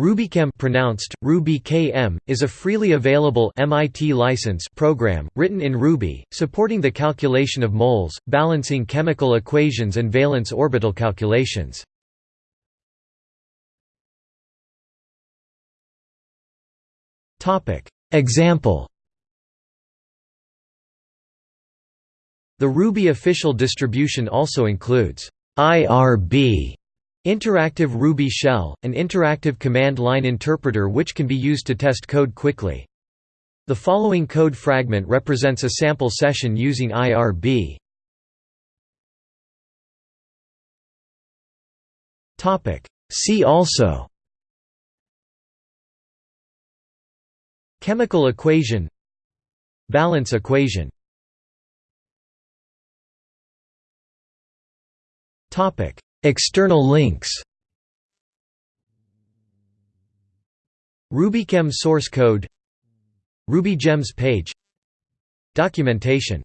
RubyChem pronounced, RubyKM, is a freely available MIT license program, written in Ruby, supporting the calculation of moles, balancing chemical equations and valence orbital calculations. Topic: Example The Ruby official distribution also includes IRB Interactive Ruby Shell, an interactive command line interpreter which can be used to test code quickly. The following code fragment represents a sample session using IRB. See also. Chemical equation. Balance equation. Topic External links. RubyChem source code. RubyGems page. Documentation